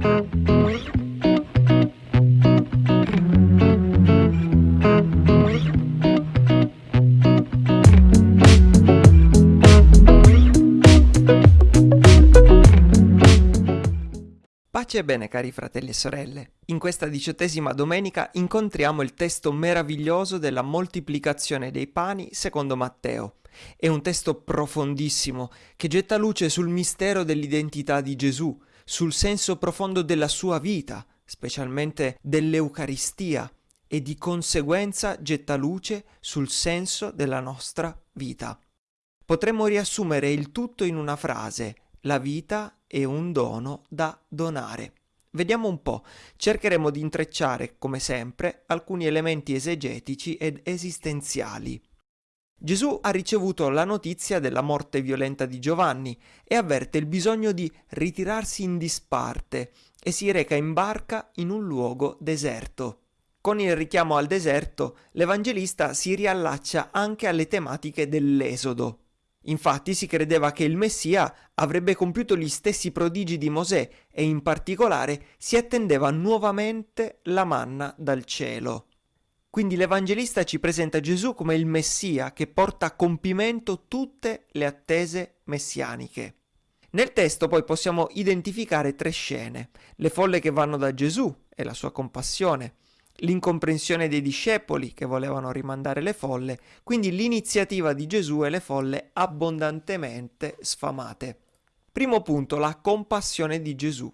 Pace e bene cari fratelli e sorelle, in questa diciottesima domenica incontriamo il testo meraviglioso della moltiplicazione dei pani secondo Matteo. È un testo profondissimo che getta luce sul mistero dell'identità di Gesù, sul senso profondo della sua vita, specialmente dell'Eucaristia, e di conseguenza getta luce sul senso della nostra vita. Potremmo riassumere il tutto in una frase, la vita è un dono da donare. Vediamo un po', cercheremo di intrecciare, come sempre, alcuni elementi esegetici ed esistenziali. Gesù ha ricevuto la notizia della morte violenta di Giovanni e avverte il bisogno di ritirarsi in disparte e si reca in barca in un luogo deserto. Con il richiamo al deserto, l'Evangelista si riallaccia anche alle tematiche dell'Esodo. Infatti si credeva che il Messia avrebbe compiuto gli stessi prodigi di Mosè e in particolare si attendeva nuovamente la manna dal cielo. Quindi l'Evangelista ci presenta Gesù come il Messia che porta a compimento tutte le attese messianiche. Nel testo poi possiamo identificare tre scene, le folle che vanno da Gesù e la sua compassione, l'incomprensione dei discepoli che volevano rimandare le folle, quindi l'iniziativa di Gesù e le folle abbondantemente sfamate. Primo punto, la compassione di Gesù.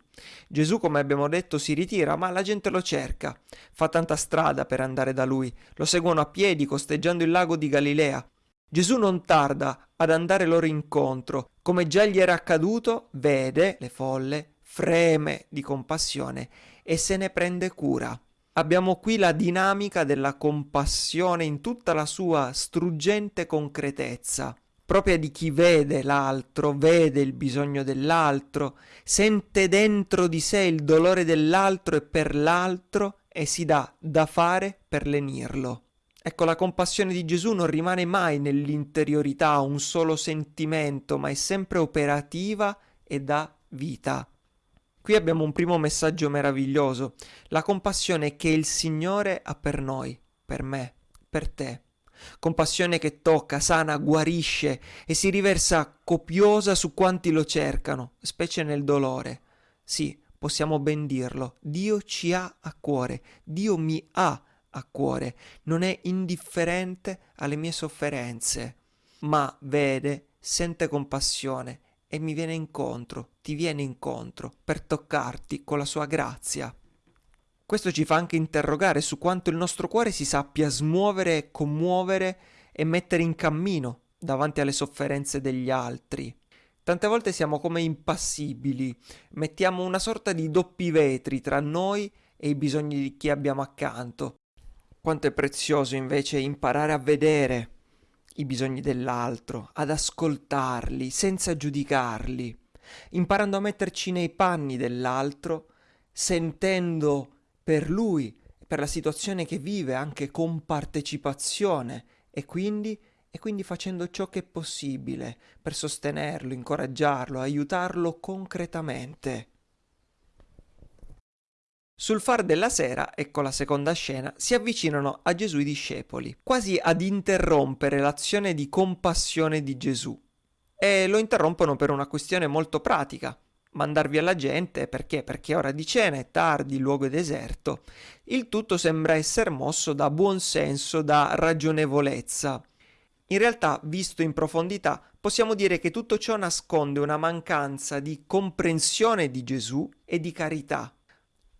Gesù, come abbiamo detto, si ritira, ma la gente lo cerca. Fa tanta strada per andare da lui. Lo seguono a piedi, costeggiando il lago di Galilea. Gesù non tarda ad andare loro incontro. Come già gli era accaduto, vede le folle, freme di compassione e se ne prende cura. Abbiamo qui la dinamica della compassione in tutta la sua struggente concretezza, propria di chi vede l'altro, vede il bisogno dell'altro, sente dentro di sé il dolore dell'altro e per l'altro e si dà da fare per lenirlo. Ecco, la compassione di Gesù non rimane mai nell'interiorità un solo sentimento, ma è sempre operativa e dà vita. Qui abbiamo un primo messaggio meraviglioso, la compassione che il Signore ha per noi, per me, per te. Compassione che tocca, sana, guarisce e si riversa copiosa su quanti lo cercano, specie nel dolore. Sì, possiamo ben dirlo, Dio ci ha a cuore, Dio mi ha a cuore, non è indifferente alle mie sofferenze, ma vede, sente compassione e mi viene incontro, ti viene incontro, per toccarti con la sua grazia. Questo ci fa anche interrogare su quanto il nostro cuore si sappia smuovere, commuovere e mettere in cammino davanti alle sofferenze degli altri. Tante volte siamo come impassibili, mettiamo una sorta di doppi vetri tra noi e i bisogni di chi abbiamo accanto. Quanto è prezioso invece imparare a vedere, i bisogni dell'altro, ad ascoltarli senza giudicarli, imparando a metterci nei panni dell'altro, sentendo per lui, per la situazione che vive anche con partecipazione e quindi, e quindi facendo ciò che è possibile per sostenerlo, incoraggiarlo, aiutarlo concretamente. Sul far della sera, ecco la seconda scena, si avvicinano a Gesù i discepoli, quasi ad interrompere l'azione di compassione di Gesù. E lo interrompono per una questione molto pratica. Mandar via la gente perché? Perché è ora di cena, è tardi, il luogo è deserto. Il tutto sembra essere mosso da buon senso, da ragionevolezza. In realtà, visto in profondità, possiamo dire che tutto ciò nasconde una mancanza di comprensione di Gesù e di carità.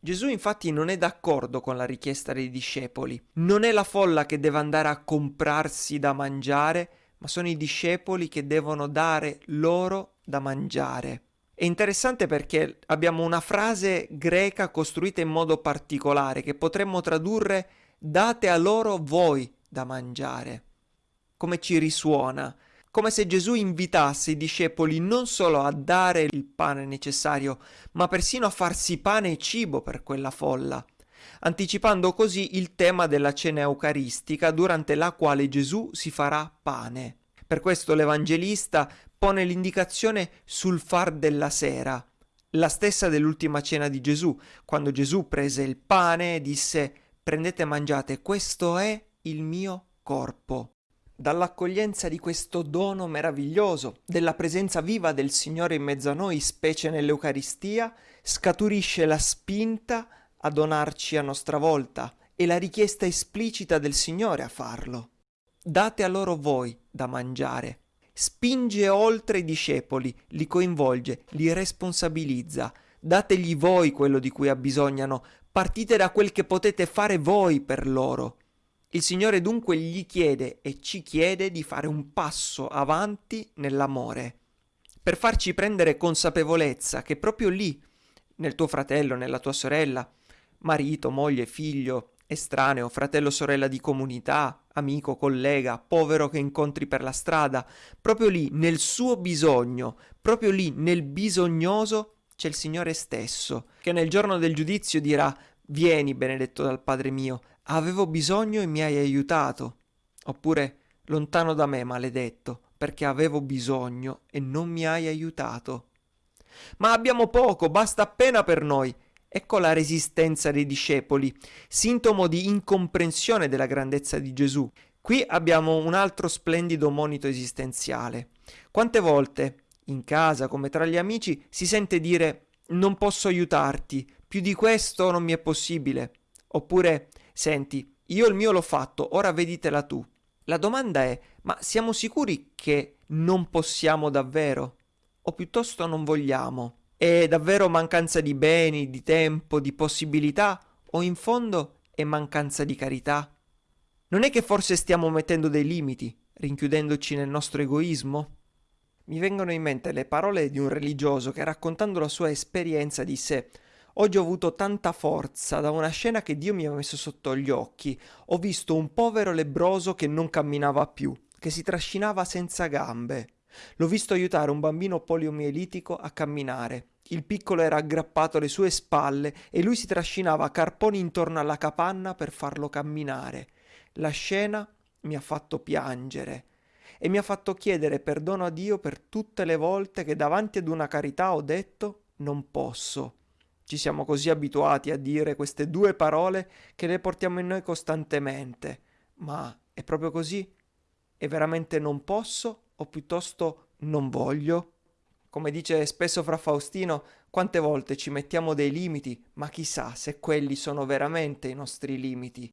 Gesù infatti non è d'accordo con la richiesta dei discepoli. Non è la folla che deve andare a comprarsi da mangiare, ma sono i discepoli che devono dare loro da mangiare. È interessante perché abbiamo una frase greca costruita in modo particolare che potremmo tradurre date a loro voi da mangiare. Come ci risuona? come se Gesù invitasse i discepoli non solo a dare il pane necessario, ma persino a farsi pane e cibo per quella folla, anticipando così il tema della cena eucaristica durante la quale Gesù si farà pane. Per questo l'Evangelista pone l'indicazione sul far della sera. la stessa dell'ultima cena di Gesù, quando Gesù prese il pane e disse prendete e mangiate, questo è il mio corpo. Dall'accoglienza di questo dono meraviglioso, della presenza viva del Signore in mezzo a noi, specie nell'Eucaristia, scaturisce la spinta a donarci a nostra volta e la richiesta esplicita del Signore a farlo. Date a loro voi da mangiare spinge oltre i discepoli, li coinvolge, li responsabilizza. Dategli voi quello di cui abbisognano, partite da quel che potete fare voi per loro. Il Signore dunque gli chiede e ci chiede di fare un passo avanti nell'amore, per farci prendere consapevolezza che proprio lì, nel tuo fratello, nella tua sorella, marito, moglie, figlio, estraneo, fratello, sorella di comunità, amico, collega, povero che incontri per la strada, proprio lì, nel suo bisogno, proprio lì, nel bisognoso, c'è il Signore stesso, che nel giorno del giudizio dirà Vieni, benedetto dal Padre mio, avevo bisogno e mi hai aiutato. Oppure, lontano da me, maledetto, perché avevo bisogno e non mi hai aiutato. Ma abbiamo poco, basta appena per noi. Ecco la resistenza dei discepoli, sintomo di incomprensione della grandezza di Gesù. Qui abbiamo un altro splendido monito esistenziale. Quante volte, in casa come tra gli amici, si sente dire non posso aiutarti, più di questo non mi è possibile. Oppure, senti, io il mio l'ho fatto, ora veditela tu. La domanda è, ma siamo sicuri che non possiamo davvero? O piuttosto non vogliamo? È davvero mancanza di beni, di tempo, di possibilità o in fondo è mancanza di carità? Non è che forse stiamo mettendo dei limiti, rinchiudendoci nel nostro egoismo? Mi vengono in mente le parole di un religioso che raccontando la sua esperienza disse Oggi ho avuto tanta forza da una scena che Dio mi ha messo sotto gli occhi. Ho visto un povero lebroso che non camminava più, che si trascinava senza gambe. L'ho visto aiutare un bambino poliomielitico a camminare. Il piccolo era aggrappato alle sue spalle e lui si trascinava carponi intorno alla capanna per farlo camminare. La scena mi ha fatto piangere e mi ha fatto chiedere perdono a Dio per tutte le volte che davanti ad una carità ho detto non posso. Ci siamo così abituati a dire queste due parole che le portiamo in noi costantemente. Ma è proprio così? E veramente non posso? O piuttosto non voglio? Come dice spesso fra Faustino, quante volte ci mettiamo dei limiti, ma chissà se quelli sono veramente i nostri limiti.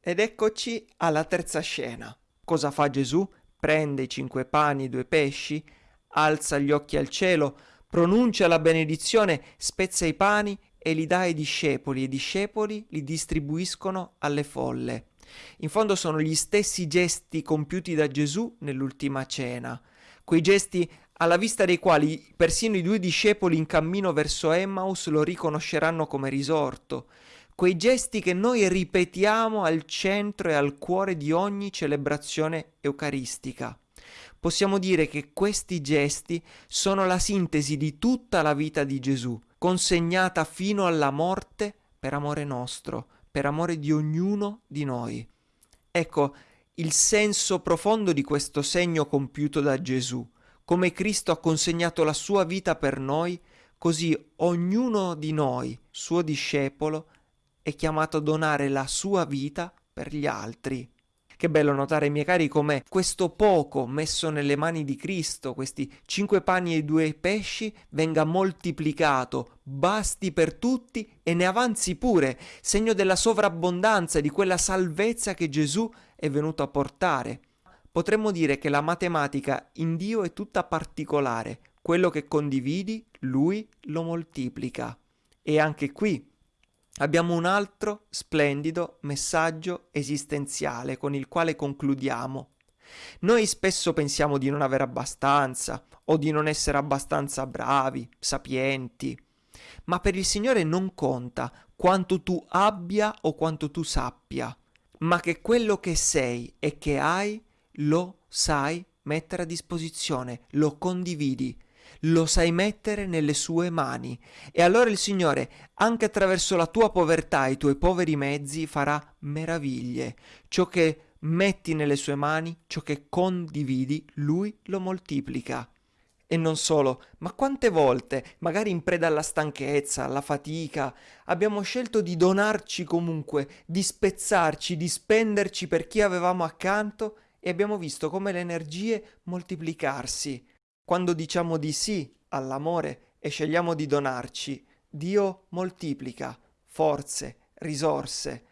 Ed eccoci alla terza scena. Cosa fa Gesù? Prende i cinque pani e due pesci, alza gli occhi al cielo, pronuncia la benedizione, spezza i pani e li dà ai discepoli e i discepoli li distribuiscono alle folle. In fondo sono gli stessi gesti compiuti da Gesù nell'ultima cena, quei gesti alla vista dei quali persino i due discepoli in cammino verso Emmaus lo riconosceranno come risorto, quei gesti che noi ripetiamo al centro e al cuore di ogni celebrazione eucaristica. Possiamo dire che questi gesti sono la sintesi di tutta la vita di Gesù, consegnata fino alla morte per amore nostro, per amore di ognuno di noi. Ecco il senso profondo di questo segno compiuto da Gesù. Come Cristo ha consegnato la sua vita per noi, così ognuno di noi, suo discepolo, è chiamato a donare la sua vita per gli altri. Che bello notare, miei cari, come questo poco messo nelle mani di Cristo, questi cinque pani e due pesci, venga moltiplicato, basti per tutti e ne avanzi pure, segno della sovrabbondanza, di quella salvezza che Gesù è venuto a portare. Potremmo dire che la matematica in Dio è tutta particolare, quello che condividi, Lui lo moltiplica. E anche qui abbiamo un altro splendido messaggio esistenziale con il quale concludiamo. Noi spesso pensiamo di non avere abbastanza o di non essere abbastanza bravi, sapienti, ma per il Signore non conta quanto tu abbia o quanto tu sappia, ma che quello che sei e che hai lo sai mettere a disposizione, lo condividi lo sai mettere nelle sue mani e allora il Signore, anche attraverso la tua povertà e i tuoi poveri mezzi, farà meraviglie. Ciò che metti nelle sue mani, ciò che condividi, Lui lo moltiplica. E non solo, ma quante volte, magari in preda alla stanchezza, alla fatica, abbiamo scelto di donarci comunque, di spezzarci, di spenderci per chi avevamo accanto e abbiamo visto come le energie moltiplicarsi. Quando diciamo di sì all'amore e scegliamo di donarci, Dio moltiplica forze, risorse.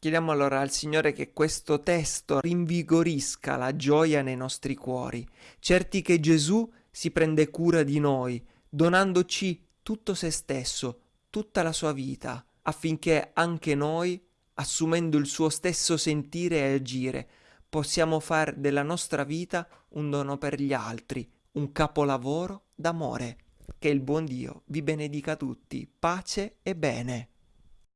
Chiediamo allora al Signore che questo testo rinvigorisca la gioia nei nostri cuori, certi che Gesù si prende cura di noi, donandoci tutto se stesso, tutta la sua vita, affinché anche noi, assumendo il suo stesso sentire e agire, possiamo fare della nostra vita un dono per gli altri, un capolavoro d'amore. Che il buon Dio vi benedica tutti, pace e bene.